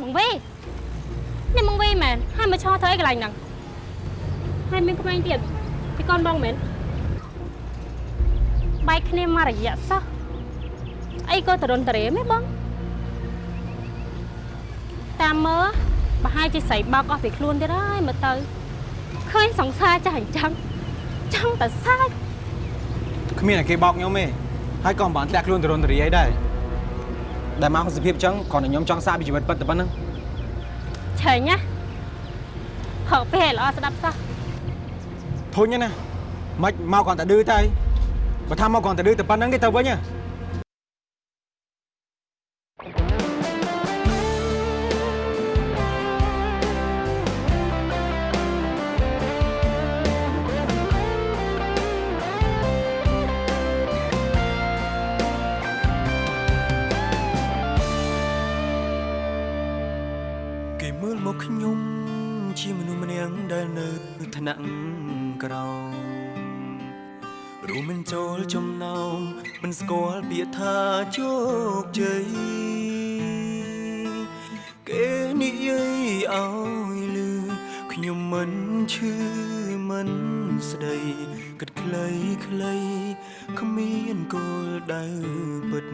បងវេនេះបងវេមែនហើយមកឈរធ្វើអីកន្លែងហ្នឹងហើយមានក្មេងទៀតពីកូនបងមែនបែកគ្នាមករយៈសោះអីក៏តរុនតរេមែនបងតាមមើលប្រហែលជាស្រីបោកអស់ពីខ្លួនទៀតហើយមើលទៅឃើញសង្សារចាស់អញ្ចឹងចង់តែសើចគ្មានតែគេបោកខ្ញុំទេហើយក៏មិនបានធ្លាក់ខ្លួនទៅរនតរីអីដែរ ដែលមកក្នុងសភាពអញ្ចឹងគ្រាន់តែខ្ញុំចង់សាកពីជីវិតពិតតែប៉ុណ្្នឹងឆេញណាហៅពេលល្អស្ដាប់សោះធុញណាមិនមកគ្រាន់តែឌឺទៅបើថាមកគ្រាន់តែឌឺតែប៉ុណ្្នឹងទេទៅវិញហ៎ ឈឺមិនស្ដីគិតខ្លីខ្លីគ្មានគោលដៅពិត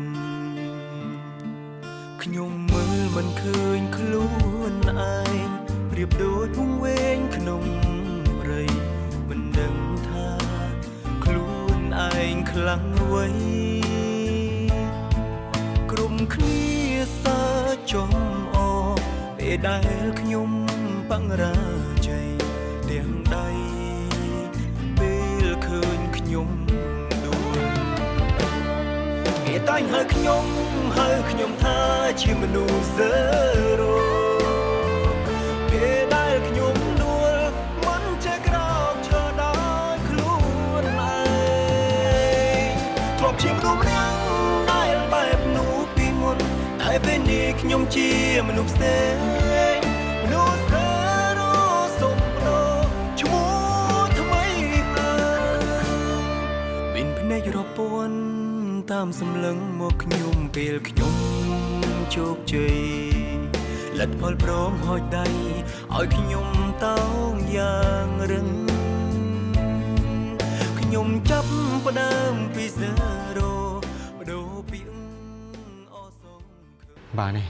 ខ្ញុំមើលមិនឃើញខ្លួនឯងប្រៀបដូចវងវែងក្នុងព្រៃមិនដឹងថាខ្លួនឯងខ្លាំងអ្វីក្រុមគ្នាសើចចំអពេលដែលខ្ញុំបង្រា តែងហៅខ្ញុំហៅខ្ញុំថាជាមនុស្សសើរោពេលដែលខ្ញុំដួលមិនចេះក្រោកឈរដោយខ្លួនឯងធ្លាប់ជាមនុស្សម្នាក់ដែលបែបនោះពីមុនតែពេលនេះខ្ញុំជាមនុស្សផ្សេង តាមសម្លឹងមកខ្ញុំពេលខ្ញុំជោគជ័យលទ្ធផលព្រមហោចដៃឲ្យខ្ញុំតោងយ៉ាងរឹងខ្ញុំចាប់ផ្ដើមពី0បដូរពីអសងឃើញបាទនេះ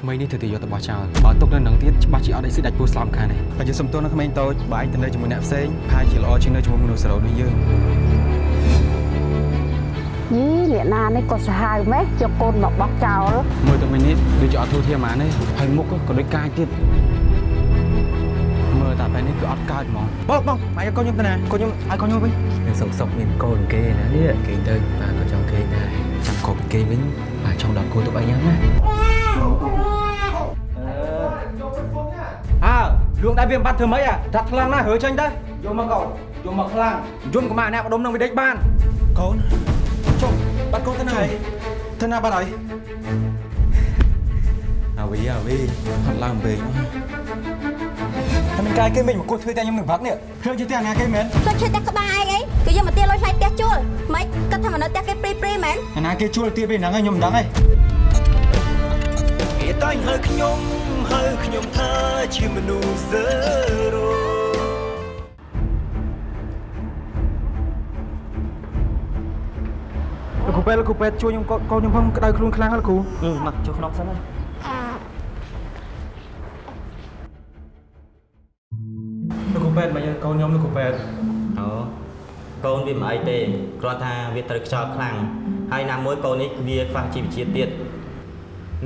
ក្មេងនេះធ្វើតែយកទៅបោះចោលបើទុកនៅនឹងទៀតច្បាស់ជាអត់អីស៊ីដាច់ពោះស្លាប់ខានទេបើយើងសុំទោសនៅក្មេងតូចបើឯងទៅនៅជាមួយអ្នកផ្សេងប្រហែលជាល្អជាងនៅជាមួយមនុស្សសរោដូចយើង យីលាកណានេះក៏សាហាវម៉េះយកកូនមកបោះចោលមើលទៅមិញនេះដូចជាអត់ធូរធារហ្មងទេហើយមុខក៏ដូចកាយទៀតមើលតែបែបនេះគឺអត់កើតហ្មងបងបងម៉ែឲ្យកូនខ្ញុំទៅណាកូនខ្ញុំឲ្យកូនខ្ញុំវិញនឹងសុកសុកមានកូនគេណានេះគេទៅប៉ាក៏ចង់គេដែរចាំកប់គេវិញប៉ាចង់ដល់គូទុកអីយ៉ាងណាអើលួងដែរវាមិនបាត់ធ្វើម៉េចអាដាក់ខ្លាំងណាស់រើចេញទៅយកមកកូនយកមកខ្លាំងយំកម្មាអ្នកបដុំនឹងវិដេចបានកូនចុះបាត់ កូនទៅណាហើយទៅណាបាត់ហើយអាវីអាវីហត់ឡើងពេកតែមិនកាយគេមិនមកគោះធ្វើតែខ្ញុំនឹងបាត់នេះភ្លើងជាតែអាណាគេមែនទៅឈើផ្ទះក្បាលឯងអីគឺយកមកទាលុយថ្លៃផ្ទះជួលមិនគិតថាមនុស្សផ្ទះគេព្រីព្រីមែនអាណាគេជួលទៀតពេលហ្នឹងហើយខ្ញុំមិនដឹងទេគេតែងហៅខ្ញុំហៅខ្ញុំថាជាមនុស្សសើ ពេទ្យលោកគ្រូពេទ្យជួយខ្ញុំកូនកូនខ្ញុំផងក្តៅខ្លួនខ្លាំងហើយលោកគ្រូអឺមកចុះក្នុងសិនហើយលោកគ្រូពេទ្យមកយកកូនខ្ញុំលោកគ្រូពេទ្យអូកូនវាមិនអីទេគ្រាន់ថាវាត្រូវខ្យល់ខ្លាំងហើយណាមួយកូននេះវាខ្វះជីវជាតិទៀត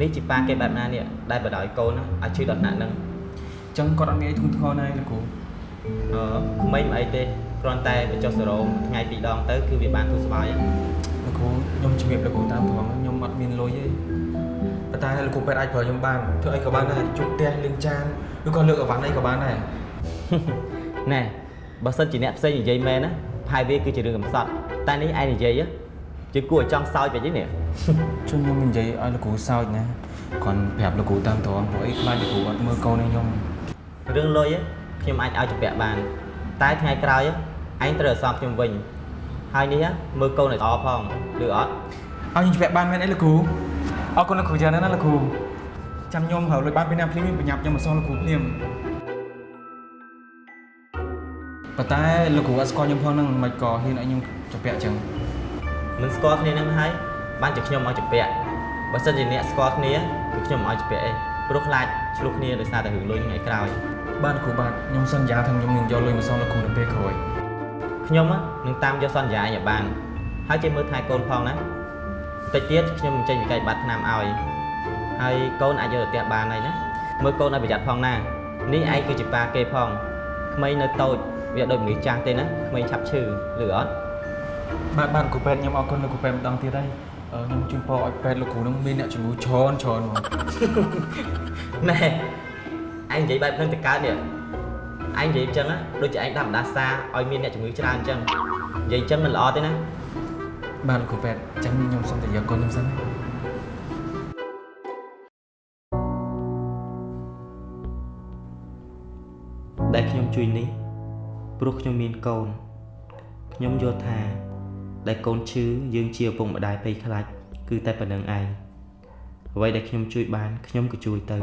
នេះជាប៉ាគេបែបណានេះដែលបដ ாய் កូនឲ្យឈឺដល់ថ្នាក់ហ្នឹងអញ្ចឹងគាត់អត់មានអីធ្ងន់ធ្ងរណាស់លោកគ្រូអឺក្មេងមិនអីទេគ្រាន់តែបញ្ចុះសេរ៉ូមថ្ងៃពីរដងទៅគឺវាបានធូរស្បើយហើយ លោកគ្រូខ្ញុំជំរាបលោកគ្រូតាមត្រង់ខ្ញុំអត់មានលុយទេប៉ុន្តែលោកគ្រូពេទ្យអាចប្រើខ្ញុំបានធ្វើអីក៏បានដែរជប់ផ្ទះលាងចានឬក៏លើកអីវ៉ាន់អីក៏បានដែរណែបើសិនជាអ្នកផ្សេងនិយាយមែនណាផាយវាគឺជារឿងកំសត់តែនេះឯងនិយាយជាគួរឲ្យចង់សោយពេកទេនេះជន់ខ្ញុំនិយាយឲ្យលោកគ្រូសើចណាគាត់ប្រាប់លោកគ្រូតាមត្រង់ព្រោះអីខ្លាចលោកគ្រូអត់មើលកូនឲ្យខ្ញុំរឿងលុយខ្ញុំអាចឲ្យជំពាក់បាន តែថ្ងៃក្រោយឯងត្រូវឲ្យសមខ្ញុំវិញ ហើយនេះមើលកូនឲ្យល្អផងឬអត់ឲ្យខ្ញុំជពាក់បានមែនអីលោកគ្រូអរគុណលោកគ្រូច្រើនណាស់ណាលោកគ្រូអចាំខ្ញុំហៅលុយបានពីណាភ្លាមបញ្ញាប់ខ្ញុំមកសងលោកគ្រូភ្លាមប៉ុន្តែលោកគ្រូអត់ស្គាល់ខ្ញុំផងហ្នឹងមិនក៏ហ៊ានឲ្យខ្ញុំចាប់ពាក់អញ្ចឹងមិនស្គាល់គ្នានឹងហើយបានជាខ្ញុំឲ្យជពាក់បើសិនជាអ្នកស្គាល់គ្នាគឺខ្ញុំឲ្យជពាក់អីព្រោះខ្លាចឆ្លោះគ្នាដោយសារតែរឿងលុយថ្ងៃក្រោយបាទគ្រូបាទខ្ញុំសន្យាថាខ្ញុំនឹងយកលុយមកសងលោកគ្រូនៅពេលក្រោយ ខ្ញុំហ៎នឹងតាមយកសន្យាឯងឲ្យបានហើយជាមើលថែកូនផងណាតិចទៀតខ្ញុំនឹងចេញវិក័យប័ត្រឆ្នាំឲ្យហើយកូនអាចយកទៅផ្ទះបានហើយណាមើលកូនឲ្យប្រយ័ត្នផងណានេះឯងគឺជាប៉ាគេផងក្មេងនៅតូចវាដូចមនុស្សចាស់ទេណាក្មេងឆាប់ឈឺឬអត់បាទបាទគ្រូពេទ្យខ្ញុំអរគុណលោកគ្រូពេទ្យម្ដងទៀតហើយអឺខ្ញុំជូនពរឲ្យពេទ្យលោកគ្រូនឹងមានអ្នកជំងឺច្រើនច្រើនហ្មងណែឯងនិយាយបែបហ្នឹងទៅកើតនេះ ឯងនិយាយអញ្ចឹងណាដូចជាឯងដាក់បណ្ដាសាឲ្យមានអ្នកជំងឺច្រើនអញ្ចឹងនិយាយអញ្ចឹងមិនល្អទេណាបាទលោកគ្រូពេទ្យអញ្ចឹងខ្ញុំសូមតែយកកូនខ្ញុំសិនណាដែលខ្ញុំជួយនេះព្រោះខ្ញុំមានកូនខ្ញុំយល់ថាដែលកូនឈឺយើងជាឪពុកម្ដាយភ័យខ្លាចគឺតែប៉ុណ្្នឹងឯងអ្វីដែលខ្ញុំជួយបានខ្ញុំក៏ជួយទៅ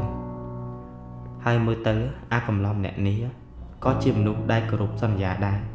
ហើយមើលទៅអាកំឡំអ្នកនេះ ក៏ជាមនុស្សដែលគោរពសន្យាដែរអរ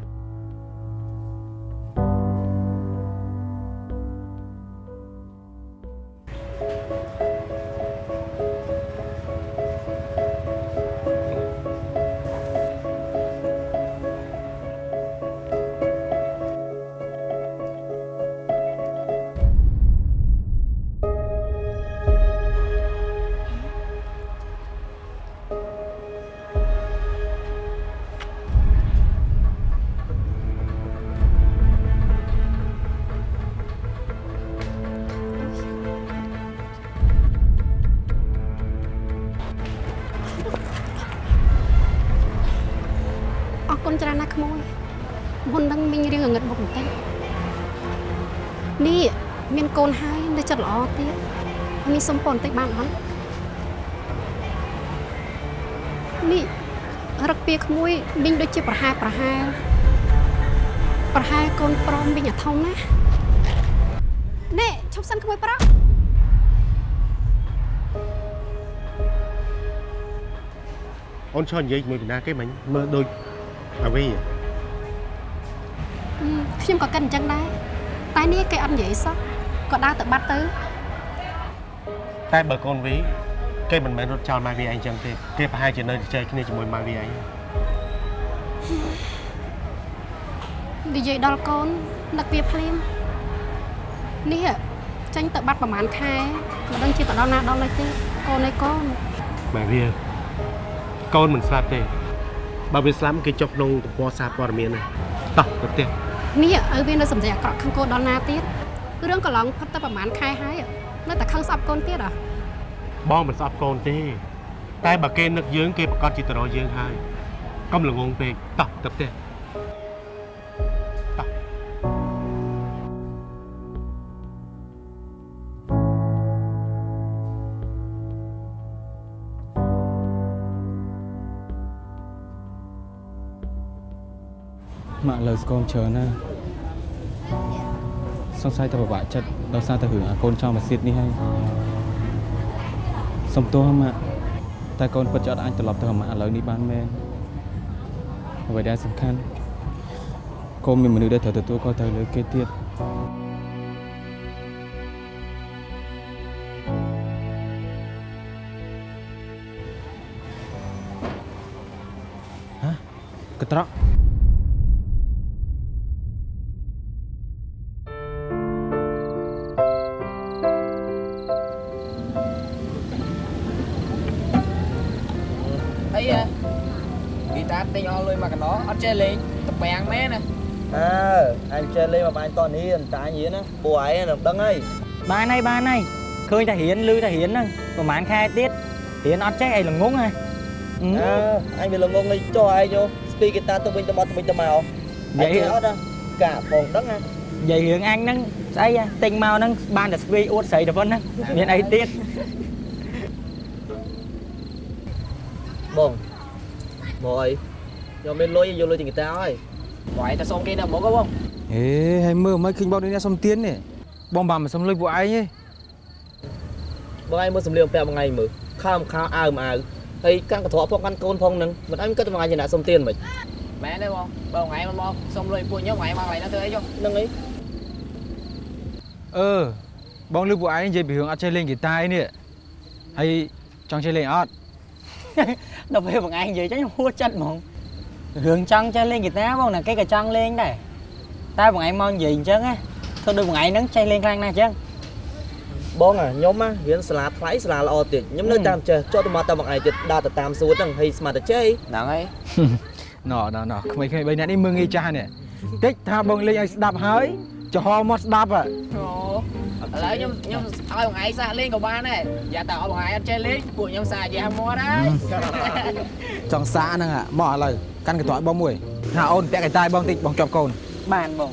អូនឆ្លនិយាយជាមួយពីណាគេមិញមើលដូចអាវីហឹមខ្ញុំក៏គិតអញ្ចឹងដែរតែនេះគេអត់និយាយសោះក៏ដើរទៅបាត់ទៅតែបើកូនវីគេមិនមែនរត់ចោលម៉ែវីឯងចឹងទេគេប្រហែលជានៅជជែកគ្នាជាមួយម៉ែវីឯងនិយាយដល់កូននឹកវាភ្លាមនេះចាញ់ទៅបាត់ប្រហែលខែមិនដឹងជាទៅដល់ណាដល់ឡើយទេកូនឯកូនម៉ែវី កូនមិនស្លាប់ទេបើវាស្លាប់គេចុះក្នុងទំព័រសារព័ត៌មានណាតោះទៅផ្ទះនេះឲ្យវានៅសម្រាប់អាក្រក់ខាងកូនដល់ណាទៀតរឿងកន្លងផុតទៅប្រហែលខែហើយនៅតែខឹងស្អប់កូនទៀតអ្ហ៎បងមិនស្អប់កូនទេ តែបើគេនឹកយើងគេប្រកាសជាទៅរកយើងហើយកុំល្ងងពេកតោះទៅផ្ទះ លើស្គមច្រើនណាស់សង្ស័យតែពិបាកចិត្តដោយសារតែរឿងអាកូនចង់មកសៀតនេះហើយសុំទោសម៉ាក់តែកូនពិតជាអត់អាចត្រឡប់ទៅម៉ាក់ឥឡូវនេះបានមែនអ្វីដែលសំខាន់កូនមានមនុស្សដែលត្រូវទទួលខុសត្រូវលើគេទៀតហ៎កត្រក មកកណ្ដោអត់ចេះលេងតពាំងមែនណាអើអញចេះលេងមកបាញ់តនេះតែអញរៀនណាពួកឯងនឹងដឹងហើយបានហើយបានហើយឃើញតែរៀនលឺតែរៀនហ្នឹងប្រហែលខែទៀតរៀនអត់ចេះអីល្ងងហ៎អើអញវាល្ងងលេងចុះឯងយោស្ពីហ្គីតាទៅវិញទៅមកទៅវិញទៅមកនិយាយអត់ណាកាផងដឹងណានិយាយរឿងអញហ្នឹងស្អីហ៎ទិញមកហ្នឹងបានតែស្វីអួតស្រីតែប៉ុណ្ណឹងមានអីទៀតបងមកអី ខ្ញុំមានលុយយកលុយទិញហ្គីតាហើយបងឯងទៅសុំគេនៅមុខហ៎បងហេហើយមើលមិនឃើញបងនេះអ្នកសុំទៀននេះបងបានមិនសុំលុយពួកឯងទេមបងឯងមើលសម្លៀកបំពាក់បងឯងមើលខោខោអាវម៉ាវហើយកាន់កន្ត្រកផងកាន់កូនផងនឹងមិនអញគិតថាបងឯងជាអ្នកសុំទានមិនមែនទេបងបើថ្ងៃមកមកសុំលុយពួកខ្ញុំថ្ងៃមកកន្លែងហ្នឹងធ្វើអីចុះហ្នឹងអីអឺបងលឺពួកឯងនិយាយពីរឿងអត់ចេះលេងហ្គីតាអីនេះហើយចង់ចេះលេងអត់ដល់ពេលបងឯងនិយាយចឹងខ្ញុំហួសចិត្តហ្មង រឿងចង់ចេះលេងហ្គីតាបងណាគេក៏ចង់លេងដែរតែបងឯងមកនិយាយអញ្ចឹងណាធ្វើដូចបងឯងហ្នឹងចេះលេងខ្លាំងណាស់អញ្ចឹងបងអាខ្ញុំណារៀនសាលាថ្លៃសាលាល្អទៀតខ្ញុំនៅតាមចេះចុះទៅមកតាមបងឯងទៀតដើរទៅតាមសួនហ្នឹងហើយស្មាតតែចេះហ្នឹងហើយណ៎ណ៎ណ៎ក្មេងៗ3នាក់នេះមើងងាយចាស់នេះតិចថាបងលេងឲ្យស្ដាប់ហើយចំហមកស្ដាប់ហ៎អូឥឡូវខ្ញុំខ្ញុំឲ្យបងឯងសាកលេងក៏បានដែរយ៉ាតែឲ្យបងឯងអត់ចេះលេងពួកខ្ញុំសាកយ៉ាមកដែរចង់សាហ្នឹងមកឥឡូវ កាន់កន្ត្រកឲ្យបងមួយថាអូនពាក់កៃតាយបងតិចបងជាប់កូនបានបង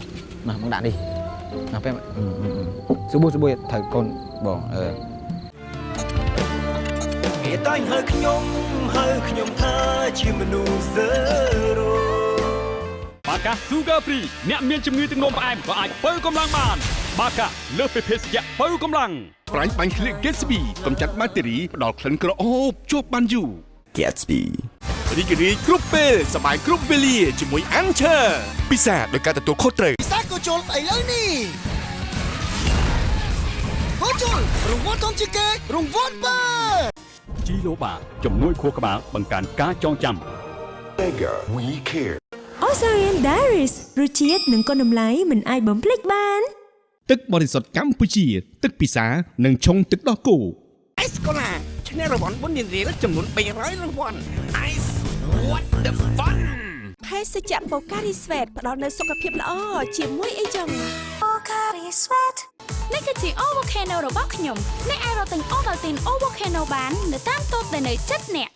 ណាបងដាក់នេះណាពេលសុប៊ូសុប៊ូត្រូវកូនបងអឺគេតែងហៅខ្ញុំហៅខ្ញុំថាជាមនុស្សហ្សឺរ៉ូបាកា Sugar Free អ្នកមានជំងឺទឹកនោមផ្អែមក៏អាចបើកម្លាំងបាន បាកាលើសពីភេសជ្ជៈបើកម្លាំងប្រាញ់បាញ់ឃ្លៀក Gatsby កម្ចាត់បាក់តេរីផ្ដល់ក្លិនក្រអូបជាប់បានយូរ Gatsby រីករាយគ្រប់ពេលសบายគ្រប់វេលាជាមួយ Anchor ពិសាដោយការទទួលខុសត្រូវ ពិសាក៏ជុលឥឡូវនេះហូជុលរង្វាន់ធំជាងគេរង្វាន់បើ ជីឡូបាជំនួយខួរក្បាលបង្កើនការចងចាំ Bigger we care Osarian Diaries រសជាតិនិងគុណតម្លៃមិនអាចបំភ្លេចបាន ទឹកបរិសុទ្ធកម្ពុជា ទឹកពិសានិងឆុងទឹកដោះគោ អេសកូឡា ឈ្នះរង្វាន់បុណ្យរៀលចំនួន300រង្វាន់ Ice what the fun ភេសជ្ជៈបូការីស្វេតផ្ដល់នូវសុខភាពល្អជាមួយអីចឹងបូការីស្វេតនេះគឺជា O Volcano របស់ខ្ញុំអ្នកអាចរកទិញ Ovaltine O Volcano បាននៅតាមតូបដែលនៅជិតអ្នក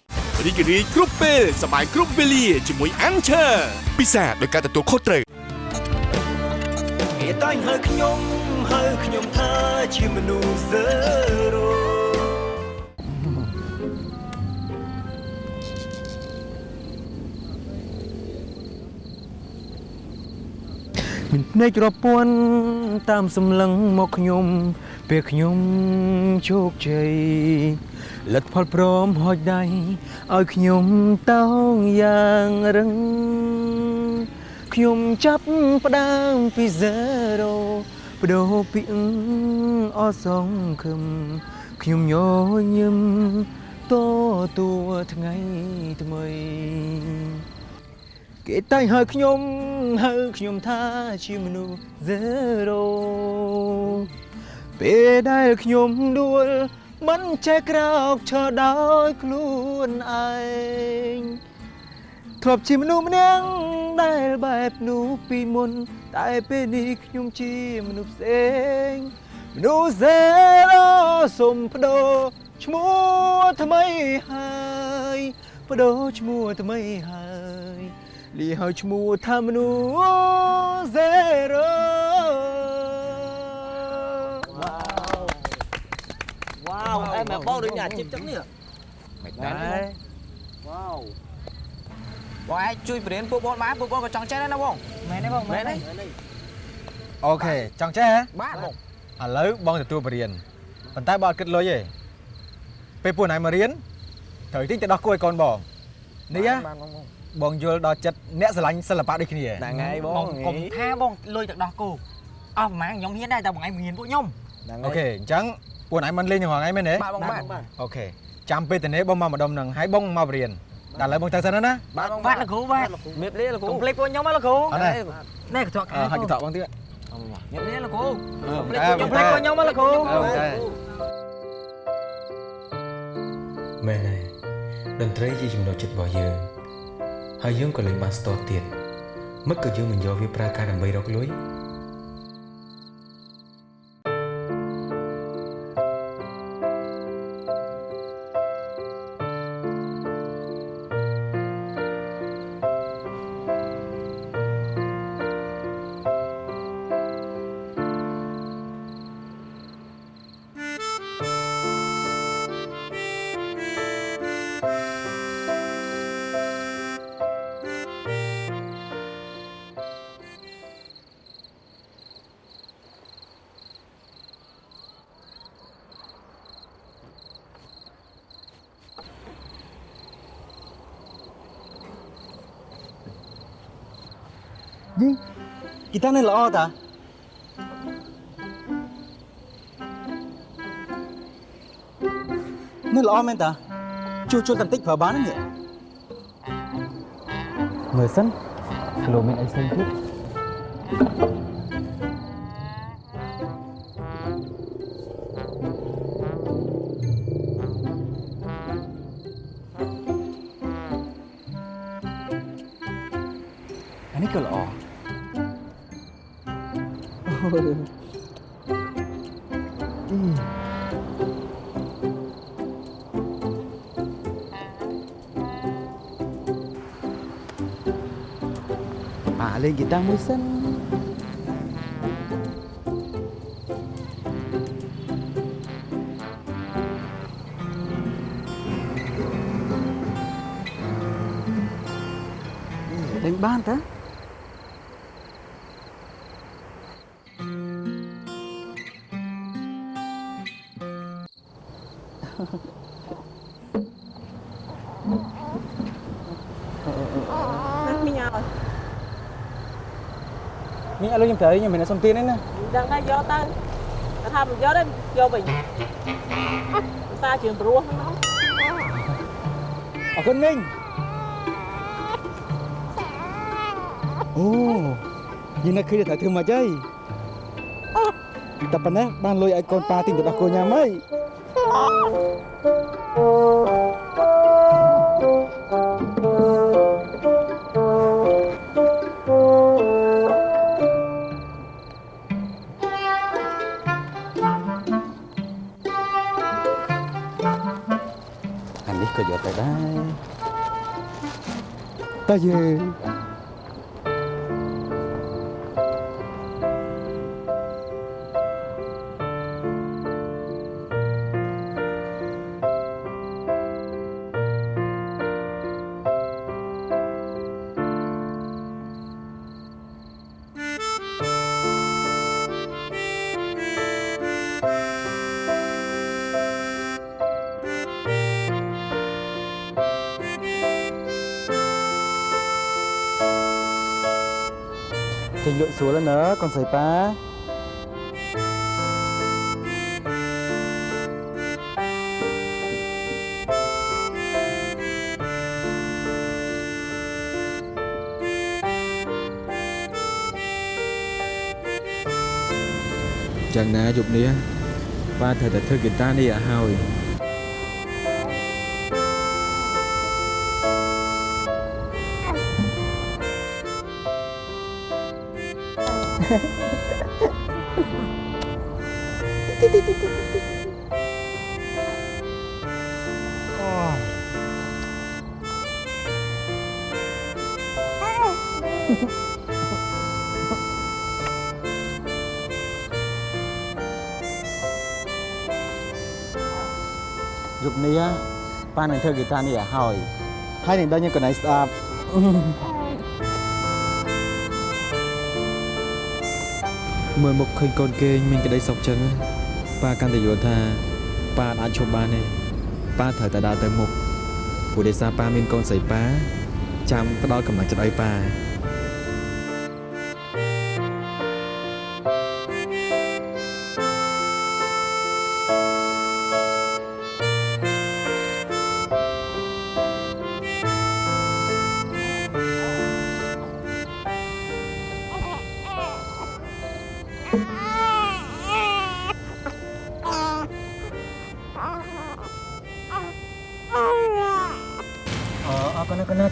រីករាយគ្រប់ពេលសบายគ្រប់វេលាជាមួយ Anchor ពិសាដោយការទទួលខុសត្រូវ គេតែងហៅខ្ញុំហៅខ្ញុំថាជាមនុស្សហ្សឺរ៉ូ មានភ្នែករពាន់តាមសម្លឹងមកខ្ញុំពេលខ្ញុំជោគជ័យលទ្ធផលព្រមហុចដៃឲ្យខ្ញុំតោងយ៉ាងរឹងខ្ញុំចាប់ផ្ដើមពី zero បដូរពីអអសងខឹមខ្ញុំញញឹមតទួថ្ងៃថ្មី គេតែងហៅខ្ញុំហៅខ្ញុំថាជាមនុស្ស zero ពេលដែលខ្ញុំដួលមិនចេះក្រោកឈរដោយខ្លួនឯងធ្លាប់ជាមនុស្សម្នាក់ដែលបែបនោះពីមុន តែពេលនេះខ្ញុំជាមនុស្សផ្សេងមនុស្ស zero សុំបដូរឈ្មោះថ្មីហើយបដូរឈ្មោះថ្មីហើយ លីហើយឈ្មោះថាមនុស្ស zero វ៉ាវអែមែបងដូចអ្នកអាជីពចឹងនេះមិនដែរវ៉ាវបងឯងជួយបរៀនពួកបងបានពួកបងក៏ចង់ចេះដែរណាបងមែនទេបងមែនទេអូខេចង់ចេះហ៎បាទបងឥឡូវបងទទួលបរៀនប៉ុន្តែបើអត់គិតលុយទេពេលពួកណៃមករៀនត្រូវទិញទៅដោះគោឲ្យកូនបងនេះណា បានបងបងបងយល់ដល់ចិត្តអ្នកស្រឡាញ់សិល្បៈដូចគ្នាហ្នឹងហើយបងកុំថាបងលុយទៅដោះគោអស់ប្រហែលខ្ញុំហ៊ានដែរតែបងឯងមិនហ៊ានពួកខ្ញុំហ្នឹងអូខេអញ្ចឹងពួកណៃមិនលេងទាំងថ្ងៃមែនទេបាទបងបាទអូខេចាំពេលតនេបងមកម្ដុំហ្នឹងហើយបងមកបរៀនតែឥឡូវបងទៅសិនណាបាទបងបាទលោកគ្រូបាទមៀបលាលោកគ្រូកុំភ្លេចពួកខ្ញុំណាលោកគ្រូអត់ទេនេះកន្ត្រកអឺហើយកតបងទៀតមៀបលាលោកគ្រូអឺភ្លេចខ្ញុំភ្លេចពួកខ្ញុំណាលោកគ្រូអូខេមែនហើយតន្ត្រីជាចំណុចចិត្តរបស់យើង ហើយយើងក៏លេងបានស្ទាត់ទៀតមិនក៏យើងមិនយកវាប្រើការដើម្បីរកលុយ នេះល្អតានេះល្អមែនតាជួសជុលបន្តិចប្រើបានទេមើលសិនលោកមានអីផ្សេងទៀត អាលេ មីឥឡូវខ្ញុំត្រូវខ្ញុំមានសុំទានទេណាដឹងហើយយកទៅតែថាមិនយកទេយកវិញភាសាជើងព្រោះហ្នឹងណាអរគុណមីងអូយើងនឹកឃើញតែធ្វើមកអីតែប៉ុណ្ណេះបានលុយឲ្យកូនប៉ាទិញទៅដោះគោញ៉ាំហើយអានេះ ក៏យកទៅដែរតើយើចេ ញលក់ស្រួលហើយណាកូនស្រីប៉ាយ៉ាង ប៉ានឹងធ្វើហ្គីតានេះឲ្យហើយហើយនឹងដល់ញ៉ាំកន្លែងស្អាតមើលមុខឃើញកូនគេមានក្តីសុខចឹងប៉ាកាន់តែយល់ថាប៉ាអាចឈប់បានទេប៉ាត្រូវតែដើរទៅមុខព្រោះដោយសារប៉ាមានកូនស្រីប៉ាចាំផ្ដល់កម្លាំងចិត្តឲ្យប៉ា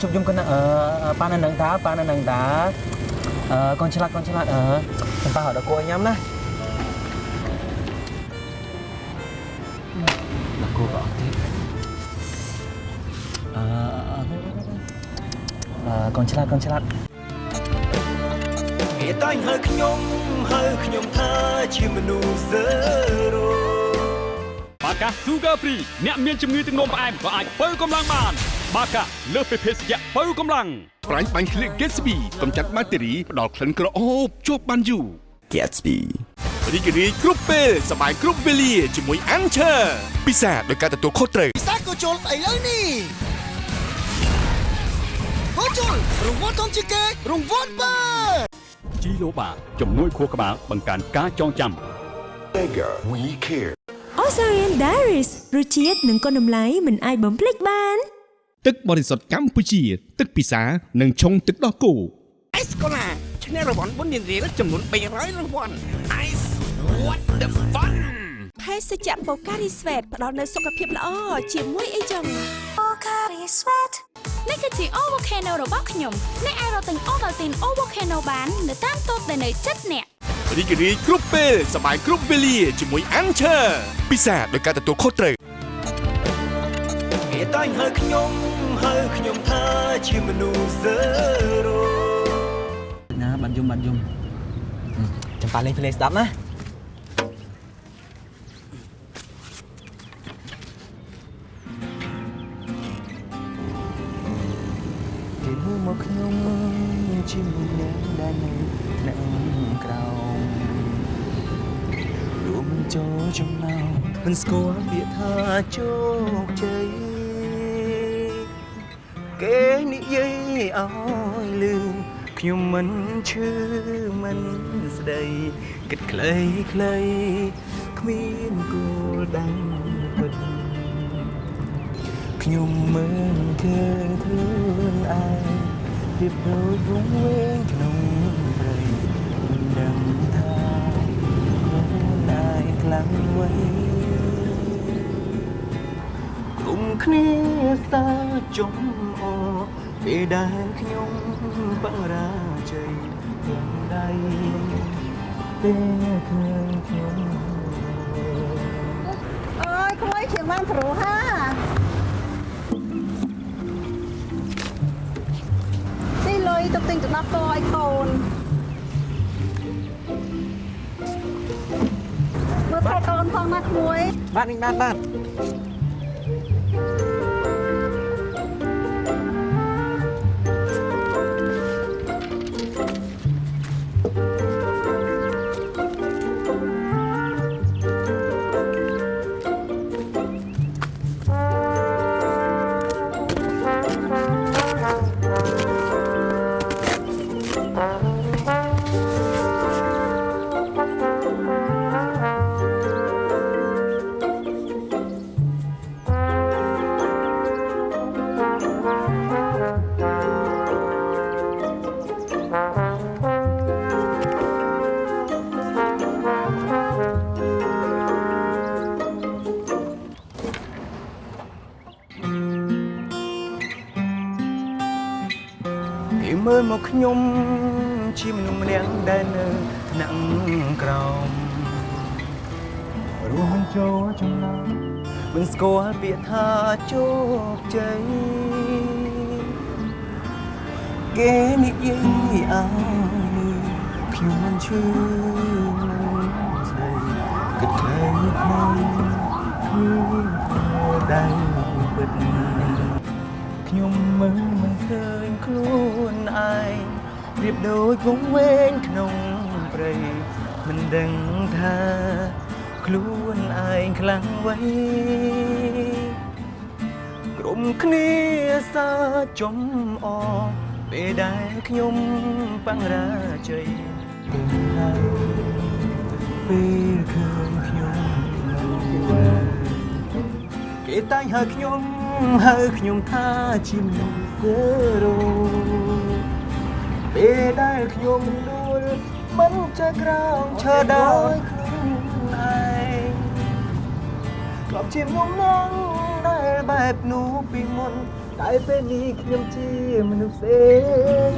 ជួបជុំគុណណាអឺប៉ានៅនឹងតាប៉ានៅនឹងតាអឺកូនឆ្លាតកូនឆ្លាតអឺខ្ញុំប៉ាហៅដល់គួរញ៉ាំណាដល់គួរក៏អត់ទៀតអឺអឺកូនឆ្លាតកូនឆ្លាតគេតែងហៅខ្ញុំហៅខ្ញុំថាជាមនុស្ស zero បាកា Sugar Free អ្នកមានជំងឺទឹកនោមផ្អែមក៏អាចបើកម្លាំងបាន បាកាលើសពីភេសជ្ជៈបើកម្លាំងប្រាញ់បាញ់ក្លៀក Gatsby កម្ចាត់បាក់តេរីផ្ដល់ក្លិនក្រអូបជាប់បានយូរ Gatsby រីករាយគ្រប់ពេលសប្បាយគ្រប់វេលាជាមួយ Anchor ពិសាដោយការទទួលខុសត្រូវពិសាក៏ជុលស្អីលើនេះហូជុលរង្វាន់ធំជាងគេរង្វាន់បើជីឡូបាជំនួយខួរក្បាលបង្កើនការចងចាំ Bigger we care Osarian Diaries រសជាតិនិងគុណតម្លៃមិនអាចបំភ្លេចបាន ទឹកបរិសុទ្ធកម្ពុជា ទឹកពិសានិងឆុងទឹកដោះគោ Ice Cola ឈ្នះរង្វាន់បុណ្យរៀលចំនួន300រង្វាន់ Ice what the fun ភេសជ្ជៈ Pocari Sweat ផ្ដល់នូវសុខភាពល្អជាមួយអីចឹង Pocari Sweat នេះគឺជា O Volcano របស់ខ្ញុំអ្នកអាចរកទិញ Ovaltine O Volcano បាននៅតាមតូបដែលនៅជិតអ្នករីករាយគ្រប់ពេលសប្បាយគ្រប់វេលាជាមួយ Anchor ពិសាដោយការទទួលខុសត្រូវគេតែងហៅខ្ញុំ ហៅខ្ញុំថាជាមនុស្សសើរោណាបាត់យំបាត់យំចាំប៉ាលេងភ្លេងស្ដាប់ណាគេមើលមកខ្ញុំជាមួយអ្នកដែលនៅនៅក្រោមរួមចូលចំណោមមិនស្គាល់ពាក្យថាជោគជ័យ គេនិយាយឲ្យលឺខ្ញុំមិនឈឺមិនស្ដីគិតខ្លីខ្លីគ្មានគោលដៅពិតខ្ញុំមិនឃើញខ្លួនឯងពីដូចវងវែងក្នុងព្រៃមិនដឹងថាខ្លួនឯងខ្លាំងໄວគុំគ្នាសាចំអ ពេលដែលខ្ញុំបង្រាជ័យទាំងដៃពេលឃើញខ្ញុំអើយក្មួយជាងបានប្រុសហាទីលុយទៅទិញទឹកដោះគោឲ្យកូនមើលថែកូនផងណាក្មួយបាទនេះបាទបាទ មើលមកខ្ញុំជាមនុស្សម្នាក់ដែលនៅថ្នាក់ក្រោមរួមចូលចំណោមមិនស្គាល់ពាក្យថាជោគជ័យគេនិយាយឲ្យខ្ញុំមិនឈឺមិនស្ដីគិតខ្លីខ្លីគ្មានដៃពិតខ្ញុំមើលមិន ឃើញខ្លួនឯងប្រៀបដូចវងវែងក្នុងព្រៃមិនដឹងថា ខ្លួនឯងខ្លាំងໄວក្រុមគ្នាសាចំអពេលដែលខ្ញុំបង្រាជ័យពេលហើយពេលឃើញខ្ញុំគេតែងហៅខ្ញុំហៅខ្ញុំថាជាមនុស្ស សើរោពេលដែលខ្ញុំដួលមិនចេះក្រោមឈរដោយខ្លួនឯងក្លាប់ជាមនុស្សនឹងដែលបែបនោះពីមុនតែពេលនេះខ្ញុំជាមនុស្សផ្សេង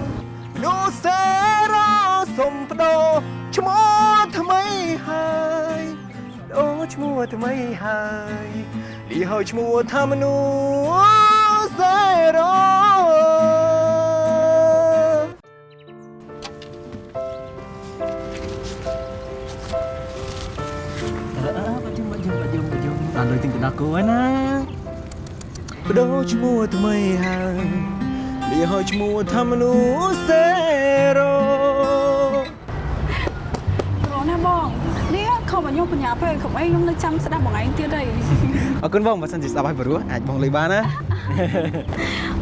មនុស្សសើរោសុំបដោឈ្មោះថ្មីហើយដូរឈ្មោះថ្មីហើយលីហើយឈ្មោះថាមនុស្សសើរោ ដល់លើទិញទៅដល់គូហើយណាបដូរឈ្មោះថ្មីហើយលីហើយឈ្មោះថាមនុស្សសេរ៉ូរណាបងនេះខំឲ្យខ្ញុំបញ្ញាពេលកុំអីខ្ញុំនៅចាំស្ដាប់បងឯងទៀតអីអរគុណបងបើសិនជាស្ដាប់ឲ្យព្រោះអាចបងលេងបានណា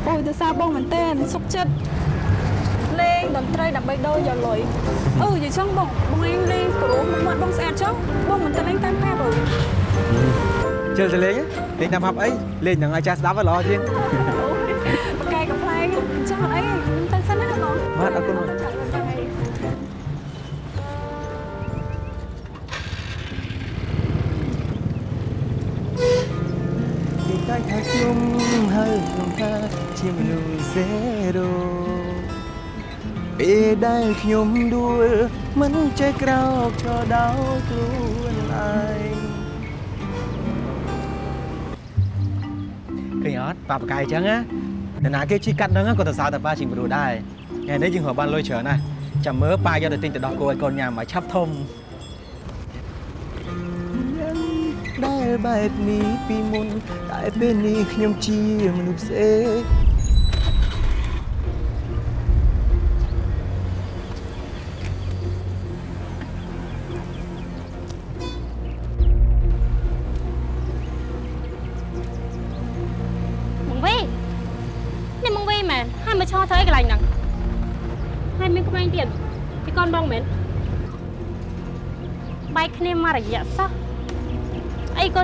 អូយទៅសារបងមែនតើសុខចិត្តលេងតន្ត្រីដើម្បីដូរយកលុយអឺនិយាយចឹងបងបងឯងលេងព្រោះមាត់បងស្អាតចឹងបងមិនទៅលេងតាមផាប់អើ ជិលទៅលេងលេងតាមហាប់អីលេងនឹងឲ្យចាស់ស្ដាប់ឲ្យល្អជាងបកែកំប្លែងអញ្ចឹងអត់អីខ្ញុំទៅសិនណាបងបាទអរគុណបងពីតែថាខ្ញុំហើយខ្ញុំថាជាមនុស្សសេរ៉ូពេលដែលខ្ញុំដួលមិនចេះក្រោកឈរដោយខ្លួនឯង ញអត់ប៉ាបកាយអញ្ចឹងណាតែណាគេជីកាត់ហ្នឹងក៏ទៅសើតែប៉ាជាងមនុស្សដែរថ្ងៃនេះយើងរកបានលុយច្រើនណាស់ចាំមើលប៉ាយកទៅទិញទៅដោះគោឲ្យកូនញ៉ាំឲ្យឆាប់ធំដែលបែបនេះពីមុនតែពេលនេះខ្ញុំជាមនុស្សផ្សេង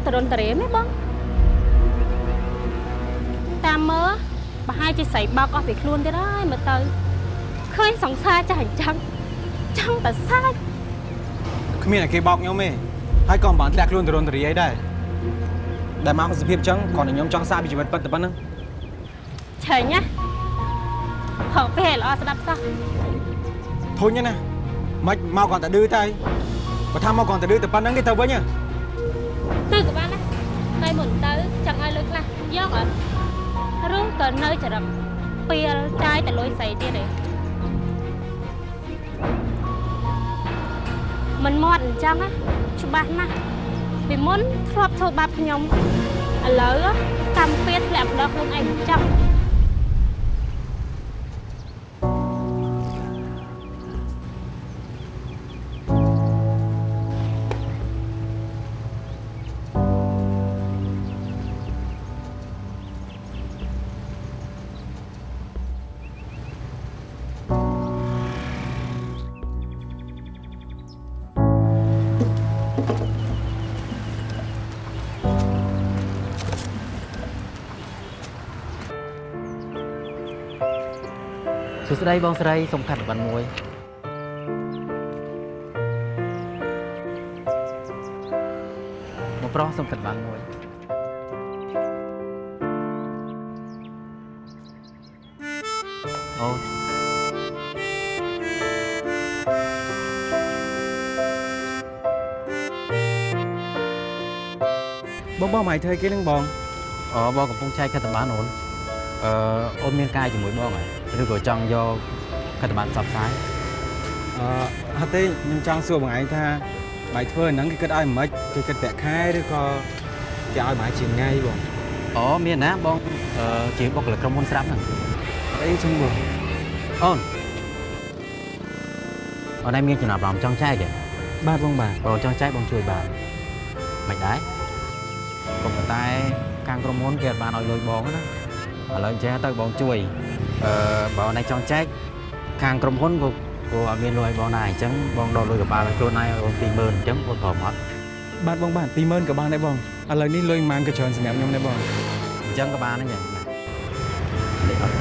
អីក៏តរុនតរេមែនបងតាមមើលប្រហែលជាស្រីបោកអស់ពីខ្លួនទៀតហើយមើលទៅឃើញសង្សារចាស់អញ្ចឹងចង់តែសាច់គ្មានតែគេបោកខ្ញុំទេហើយក៏មិនបានធ្លាក់ខ្លួនទៅរនតរីអីដែរដែលមកសភាពអញ្ចឹងគ្រាន់តែខ្ញុំចង់សាកពីជីវិតពិតតែប៉ុណ្្នឹងឆេញណាហៅពេលល្អស្ដាប់សោះធុញណាមិនមកគ្រាន់តែឌឺតែបើថាមកគ្រាន់តែឌឺតែប៉ុណ្្នឹងទេទៅវិញហ៎ ទៅក៏បានដែរតែមុនទៅចង់ឲ្យលុយខ្លះយកអត់ឬក៏នៅចរិតពេលចាយតែលុយស្រីទៀតទេមិនមាត់អញ្ចឹងណាច្បាស់ណាស់ពីមុនធ្លាប់ធ្វើបាបខ្ញុំឥឡូវកម្មពៀតធ្លាក់ម្ដងខ្លួនឯងអញ្ចឹង សួស្តីបងស្រីសូមខណ្ឌប័ណ្ណមួយមកប្រុសសូមខណ្ឌប័ណ្ណមួយអូនបងបងមកធ្វើគេនឹងបងអូបងកំពុងចែកខណ្ឌប័ណ្ណអូនអឺអូនមានការជាមួយបងហើយ ឬក៏ចង់យកខណ្ឌប័ណ្ណផ្សព្វផ្សាយអឺអត់ទេខ្ញុំចង់សួរបងឯងថាបាយធ្វើអាហ្នឹងគេគិតឲ្យមិនខ្មិចគេគិតប្រាក់ខែឬក៏គេឲ្យមួយជាថ្ងៃបងអូមានណាបងអឺជាបុគ្គលិកក្រុមហ៊ុនស្រាប់ហ្នឹងអីចឹងបងអូនអូនឯងមានចំណាប់អារម្មណ៍ចង់ចែកទេបាទបងបាទបងចង់ចែកបងជួយបានមិនដែរក៏ប៉ុន្តែខាងក្រុមហ៊ុនគេអត់បានឲ្យលុយបងណាឥឡូវអញ្ចឹងទៅបងជួយ អឺបើអូនឯងចង់ចែកខាងក្រុមហ៊ុនក៏ក៏អត់មានលុយឲ្យបងដែរអញ្ចឹងបងដកលុយកប៉ាល់ឲ្យខ្លួនឯងឲ្យអូន20000អញ្ចឹងអូនព្រមអត់បាទបងបាទ20000ក៏បានដែរបងឥឡូវនេះលុយប៉ុន្មានក៏ច្រើនសម្រាប់ខ្ញុំដែរបងអញ្ចឹងក៏បានដែរញ៉ាំលេខអត់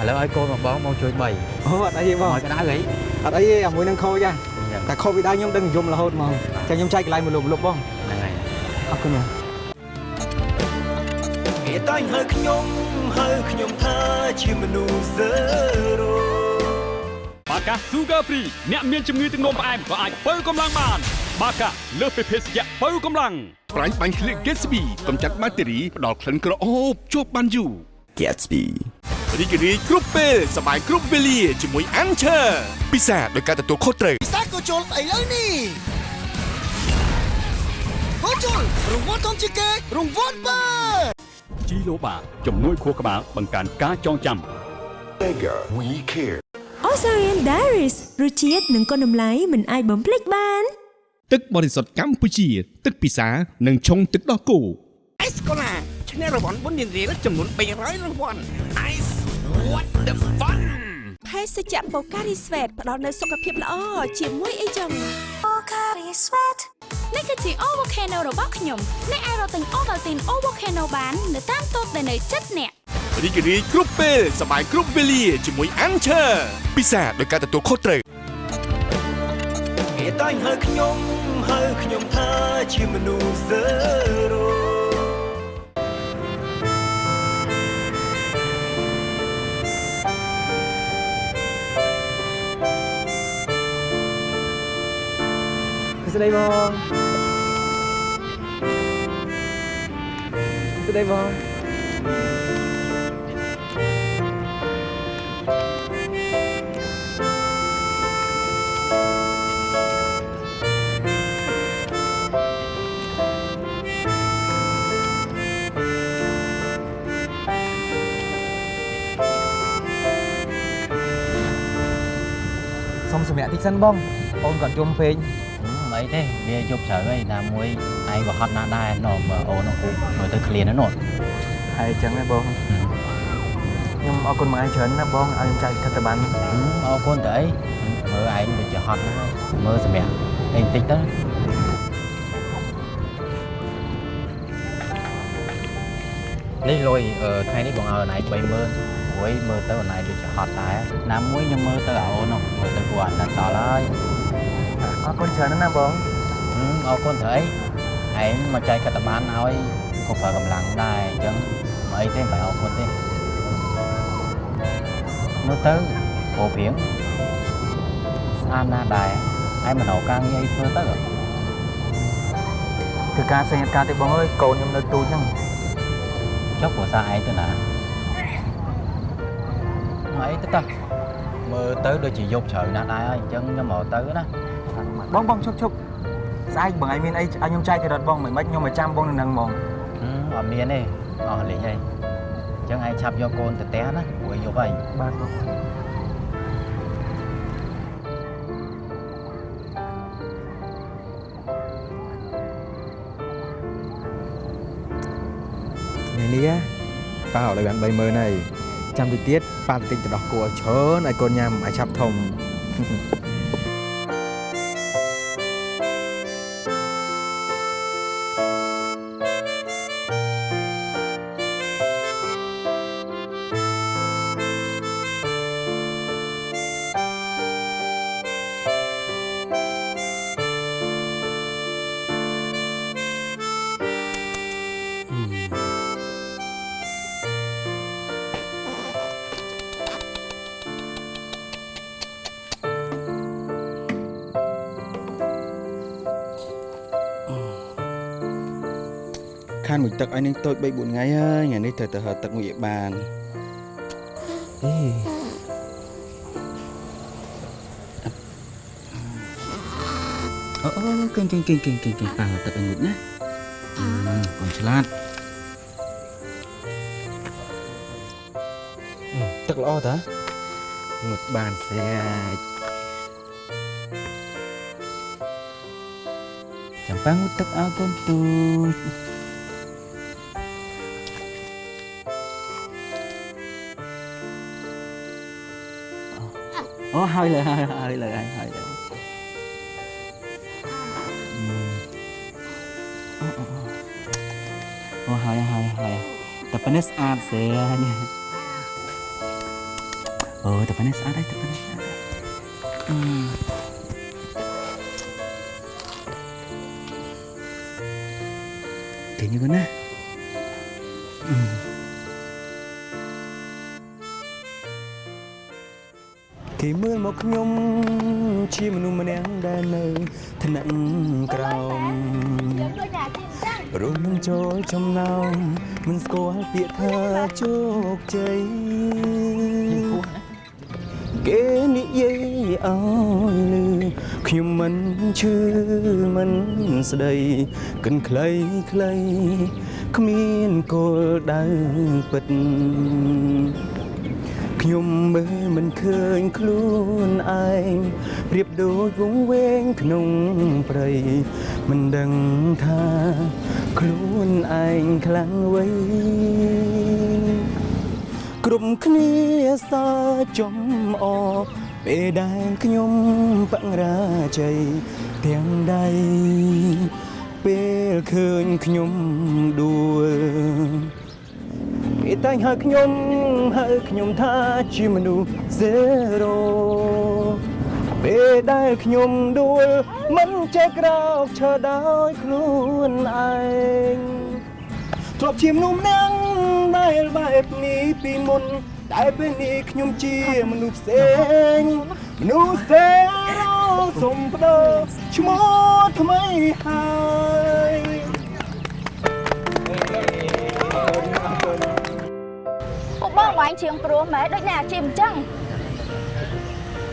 ឥឡូវឲ្យកូនមកបងបងជួយ3អូអត់អីទេបងឲ្យកដៅអីអត់អីទេអាមួយនឹងខូចហ่ะតែខូចពីដៅខ្ញុំដឹងយំរហូតហ្មងចាំខ្ញុំចែកកន្លែងមួយលុបលុបបងហ្នឹងហើយអរគុណបងគេ តែងហៅខ្ញុំហៅខ្ញុំថាជាមនុស្សសេរ៉ូ បាកា Sugar Free អ្នកមានជំងឺទឹកនោមផ្អែមក៏អាចបើកម្លាំងបាន បាកាលើសពីភេសជ្ជៈបើកម្លាំង ប្រាញ់បាញ់ឃ្លៀក Gatsby កម្ចាត់បាក់តេរីផ្ដល់ក្លិនក្រអូបជាប់បានយូរ Gatsby រីករាយគ្រប់ពេលសบายគ្រប់វេលាជាមួយ Anchor ពិសាដោយការទទួលខុសត្រូវ ពិសាក៏ជុលឥឡូវនេះហូជុលរង្វាន់ធំជាងគេរង្វាន់បើ ជីឡូបាជំនួយខួរក្បាលបង្កើនការចងចាំ Bigger we care Osarian Diaries រសជាតិនិងគុណតម្លៃមិនអាចបំភ្លេចបាន ទឹកបរិសុទ្ធកម្ពុជា ទឹកពិសានិងឆុងទឹកដោះគោអេសកូឡាឈ្នះរង្វាន់បុណ្យរៀលចំនួន300រង្វាន់ Ice what the fun ភេសជ្ជៈបូការីស្វេតផ្ដល់នូវសុខភាពល្អជាមួយអីចឹង បូការីស្វេតនេះគឺជា Avocado របស់ខ្ញុំអ្នកអាចរកទិញ Ovaltine Avocado បាននៅតាមតូបដែលនៅជិតអ្នករីករាយគ្រប់ពេលសប្បាយគ្រប់វេលាជាមួយ Anchor ពិសាដោយការទទួលខុសត្រូវគេតែងហៅខ្ញុំហៅខ្ញុំថាជាមនុស្ស zero ស្ដីបងស្ដីបងសុំសម្រាប់តិ ទេវាយប់ជ្រៅហើយណាមួយឯងក៏ហត់ណាស់ដែរណោមើលអូនហ្នឹងគូមើលទៅឃ្លានណានោះហើយអញ្ចឹងណាបងខ្ញុំអរគុណមកឯងច្រើនណាបងឲ្យខ្ញុំចែកខិតទៅបានអរគុណទៅអីមើលឯងដូចជាហត់ណាស់ហើយមើលសម្រាប់អីបន្តិចទៅនេះលុយអឺថ្ងៃនេះបងឲ្យអូនឯង30000ព្រួយមើលទៅអូនឯងដូចជាហត់ដែរណាមួយខ្ញុំមើលទៅអូននោះមើលទៅគួរអាណិតដល់ហើយ អរគុណច្រើនណាស់បងអរគុណទៅអីឯងមកចែកកតបានឲ្យក៏ប្រើកម្លាំងដែរអញ្ចឹងមិនអីទេមិនអរគុណទេមើលទៅព្រោះព្រៀងស្អាតណាស់ដែរឯងមិនរកការងារអីធ្វើទៅគឺការផ្សេងការទេបងអើយកូនខ្ញុំនៅទូចហ្នឹងចុះព្រោះសារឯងទៅណាមកអីទៅតោះមើលទៅដូចជាយប់ជ្រៅណាស់ដែរហើយអញ្ចឹងខ្ញុំមកទៅណា បងបងឈប់ឈប់ស្អែកបងឯងមានអីឲ្យខ្ញុំចែកទៅរត់បងមិនមិនខ្ញុំមកចាំបងនៅនឹងហ្មងអត់មានទេអស់លេងហើយអញ្ចឹងឯងឆាប់យកកូនទៅផ្ទះណាព្រោះយប់ហើយបាទបងថ្ងៃនេះប៉ាឲ្យបាន30000ហើយចាំតិចទៀតប៉ាទៅទិញទៅដោះគោឲ្យច្រើនឲ្យកូនញ៉ាំឲ្យឆាប់ធំ ខានមួយទឹកឲ្យនឹងតូច3 4ថ្ងៃហើយថ្ងៃនេះត្រូវទៅហៅទឹកមួយឲ្យបានអេអូអូគិញគិញគិញគិញគិញគិញប៉ាទឹកឲ្យងុចណាអឺកូនឆ្លាតអឺទឹកល្អតាងុចបានស្រាច់ចាំប៉ាងុចទឹកឲ្យកូនទូច អូហើយលើហើយហើយលើហើយហើយលើអូហើយហើយហើយតែប៉ុណ្នេះ គេមើលមកខ្ញុំជាមនុស្សម្នាក់ដែលនៅថ្នាក់ក្រោមរួមនឹងចូលចំណោមមិនស្គាល់ពាក្យថាជោគជ័យគេនិយាយឲ្យលឺខ្ញុំមិនឈឺមិនស្ដីកិនខ្លីខ្លីគ្មានគោលដៅពិត ខ្ញុំមើលមិនឃើញខ្លួនឯងប្រៀបដូចវងវែងក្នុងព្រៃមិនដឹងថាខ្លួនឯងខ្លាំងអ្វីគ្រប់គ្នាសើចំអពេលដែលខ្ញុំបរាជ័យទាំងដៃពេលឃើញខ្ញុំដួល គេតែងហៅខ្ញុំហៅខ្ញុំថាជាមនុស្ស zero ពេលដែលខ្ញុំដួលមិនចេះក្រោកឈរដោយខ្លួនឯងធ្លាប់ជាមនុស្សម្នាក់ដែលបែបនេះពីមុនតែពេលនេះខ្ញុំជាមនុស្សផ្សេងមនុស្ស zero សុំបដោឈ្មោះថ្មីហើយ បងបងឯងជាងព្រោះម៉ែដូចអ្នកអាជីពអញ្ចឹង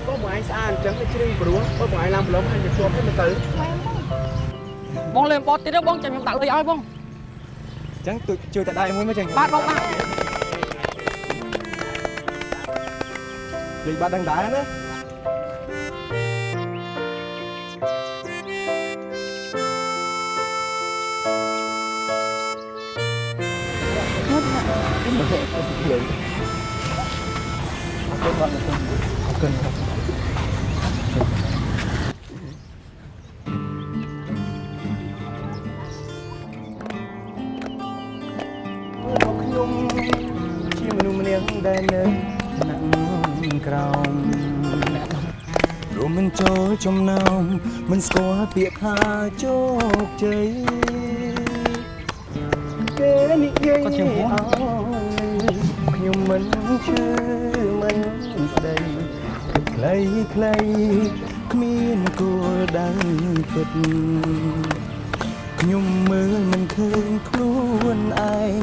បងបងឯងស្អាតអញ្ចឹងជ្រៀងព្រោះបងបងឯងឡើងប្រឡំឲ្យទៅជាប់ទៅទៅបងលេងបតទៀតបងចាំខ្ញុំដាក់លុយឲ្យបងអញ្ចឹងជួយជួយតែដៃមួយមកចឹងបាទបងបាទលេងបាត់ដឹងដែរណា ខ្ញុំជាមនុស្សម្នាក់ដែលនៅថ្នាក់ក្រោមរួមមិនចូលចំណោមមិនស្គាល់ពាក្យថាជោគជ័យគេនិយាយឲ្យខ្ញុំមិនឈឺមិនស្ដីខ្លីខ្លីគ្មានគោលដៅពិតខ្ញុំមើលមិនឃើញខ្លួនឯង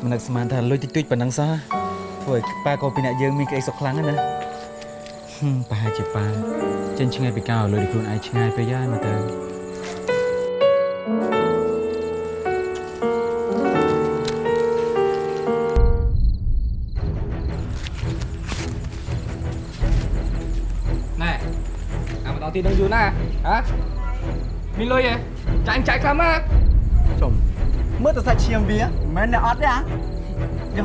មិននឹកស្មានថាលុយតិចតួចប៉ុណ្ណឹងសោះ ធ្វើឲ្យប៉ាក៏ពីអ្នកយើងមានក្តីសុខខ្លាំងណាស់ណាហឹមប្រហែលជាប៉ាចេញឆ្ងាយពីការឲ្យលុយដល់ខ្លួនឯងឆ្ងាយពេកហើយមើលទៅណែអាម្ដងទៀតនឹងយូរណាហ៎មានលុយទេចាញ់ចាយខ្លាំងណាស់ចុំមើលទៅសាច់ឈាមវាមិនមែនអ្នកអត់ទេអាយ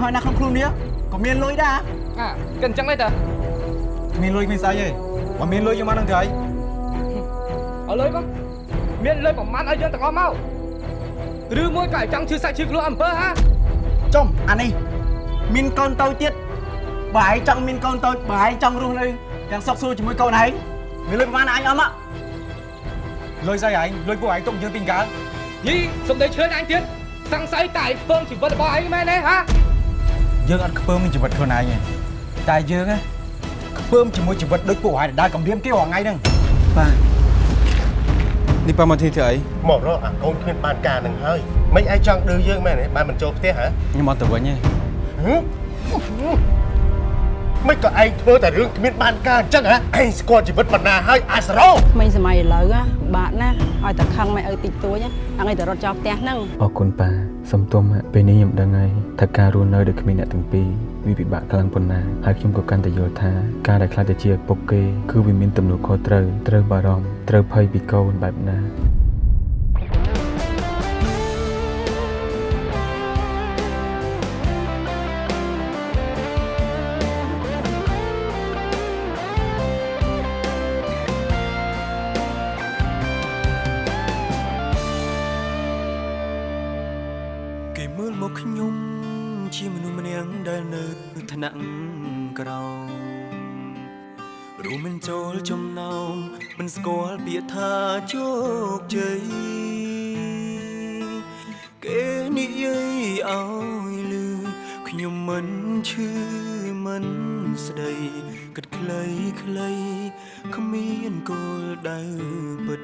កឲ្យណាក្នុងខ្លួននេះ ក៏មានលុយដែរអាកិនអញ្ចឹងទេតើមានលុយមានស្អីទេបើមានលុយយកមកនឹងទៅហើយឲ្យលុយបងមានលុយប្រមាណឲ្យយើងទាំងអស់មកឬមួយក៏ឲ្យចង់ឈឺសាច់ឈឺខ្លួនអំពើហ៎ចុំអានេះមានកូនតូចទៀតបើឯងចង់មានកូនតូចបើឯងចង់រស់នៅយ៉ាងសុខស្រួលជាមួយកូនឯងមានលុយប្រហែលអញអស់មកលុយស្អីឯងលុយពួកឯងទុកយើងពីកើយីសំដីឈឿនអញទៀតសង្ស័យតែឯងពងជីវិតរបស់ឯងមែនទេហ៎ យើងអត់ខ្ពើមនឹងជីវិតខ្លួនឯងទេតែយើងណាខ្ពើមជាមួយជីវិតដូចពួកឯងដែលកំរាមគេរាល់ថ្ងៃហ្នឹងបាទនេះប៉ាមកទីធ្វើអីមករកអាកូនគ្មានបានការនឹងហើយមិនឯងចង់ឌឺយើងមែនទេបានមិនចូលផ្ទះហ៎ខ្ញុំអត់ទៅវិញទេហឹ មមិនក៏ឯងធ្វើតែរឿងគ្មានបានការអញ្ចឹងហ៎ឯងស្គាល់ជីវិតបណ្ណាហើយអាសរោមិញសម័យឥឡូវណាបាក់ណាឲ្យតែខឹងមិនឲ្យតិចតួចណាអងឲ្យតែរត់ចោលផ្ទះហ្នឹងអរគុណប៉ាសុំទោសម៉ាក់ពេលនេះខ្ញុំដឹងហើយថាការរស់នៅដោយគ្មានអ្នកទាំងពីរវាពិបាកខ្លាំងប៉ុណ្ណាហើយខ្ញុំក៏កាន់តែយល់ថាការដែលខ្លាចទៅជាឪពុកគេគឺវាមានទំនួលខុសត្រូវត្រូវបារម្ភត្រូវភ័យពីកូនបែបណា រួមមិនចូលចំណោមមិនស្គាល់ពាក្យថាជោគជ័យគេនិយាយឲ្យលឺខ្ញុំមិនឈឺមិនស្ដីគិតខ្លីខ្លីគ្មានគោលដៅពិត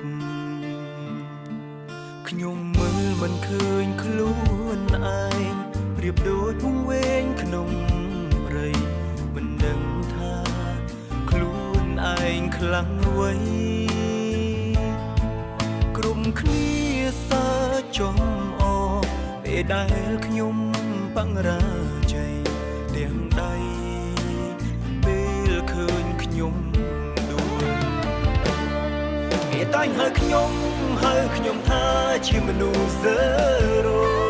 ខ្ញុំមើលមិនឃើញខ្លួនឯងប្រៀបដូចវង្វេងក្នុង ឯងខ្លាំងអ្វីក្រុមគ្នាសើចំអពេលដែលខ្ញុំបរាជ័យទាំងដៃពេលឃើញខ្ញុំដួលគេតែងហៅខ្ញុំហៅខ្ញុំថាជាមនុស្សសើរោ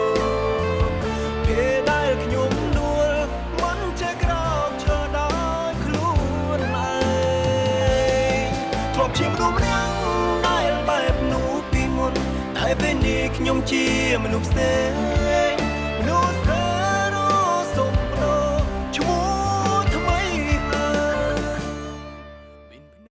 ខ្ញុំជាមនុស្សផ្សេង